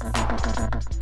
¡Gracias!